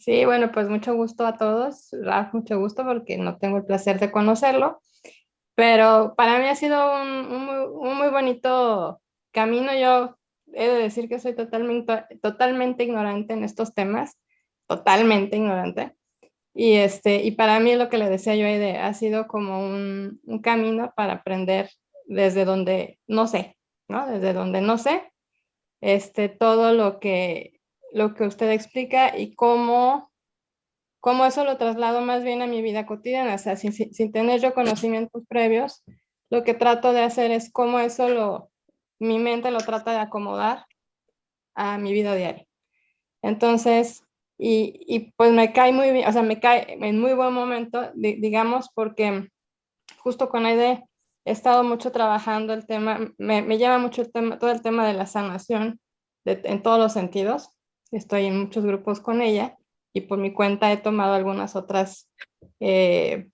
Sí, bueno, pues mucho gusto a todos, Raf, mucho gusto porque no tengo el placer de conocerlo, pero para mí ha sido un, muy, bonito camino. Yo he de decir que soy totalmente, totalmente ignorante en estos temas, totalmente ignorante. Y, este, y para mí lo que le decía yo ha sido como un, un camino para aprender desde donde no sé, ¿no? Desde donde no sé, este, todo lo que lo que usted explica y cómo, cómo eso lo traslado más bien a mi vida cotidiana, o sea, sin, sin, tener yo conocimientos previos, lo que trato de hacer es cómo eso lo, mi mente lo trata de acomodar a mi vida diaria. Entonces, y, y, pues me cae muy bien, o sea, me cae en muy buen momento, digamos, porque justo con Aide he estado mucho trabajando el tema, me, me llama mucho el tema, todo el tema de la sanación en todos los sentidos, estoy en muchos grupos con ella y por mi cuenta he tomado algunas otras eh,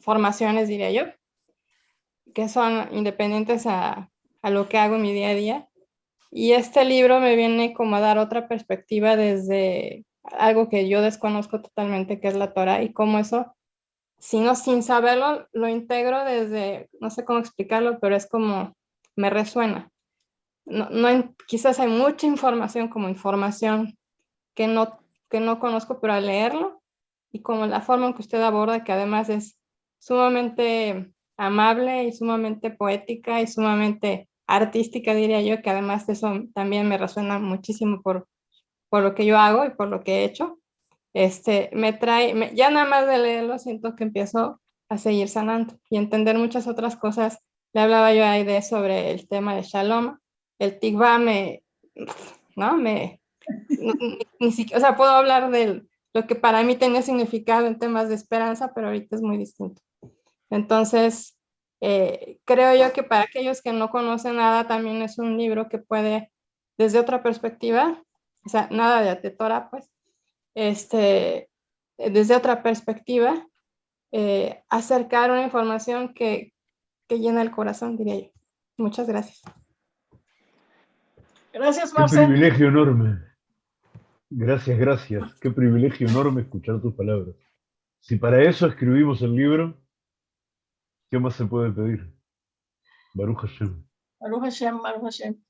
formaciones, diría yo, que son independientes a, a, lo que hago en mi día a día. Y este libro me viene como a dar otra perspectiva desde algo que yo desconozco totalmente, que es la Torah, y cómo eso, sino sin saberlo, lo integro desde, no sé cómo explicarlo, pero es como me resuena no, quizás hay mucha información como información que no, que no conozco, pero al leerlo y como la forma en que usted aborda, que además es sumamente amable y sumamente poética y sumamente artística, diría yo, que además de eso también me resuena muchísimo por, por lo que yo hago y por lo que he hecho. Este, me trae, ya nada más de leerlo siento que empiezo a seguir sanando y entender muchas otras cosas. Le hablaba yo ahí de sobre el tema de Shalom, el tikva me, ¿no? Me, ni, siquiera, o sea, puedo hablar de lo que para mí tenía significado en temas de esperanza, pero ahorita es muy distinto. Entonces, eh, creo yo que para aquellos que no conocen nada, también es un libro que puede, desde otra perspectiva, o sea, nada de atetora, pues, este, desde otra perspectiva, eh, acercar una información que, que llena el corazón, diría yo. Muchas gracias. Gracias, Marcelo. Qué privilegio enorme. Gracias, gracias. Qué privilegio enorme escuchar tus palabras. Si para eso escribimos el libro, ¿qué más se puede pedir? Baruch Hashem. Baruch Hashem, Baruch Hashem.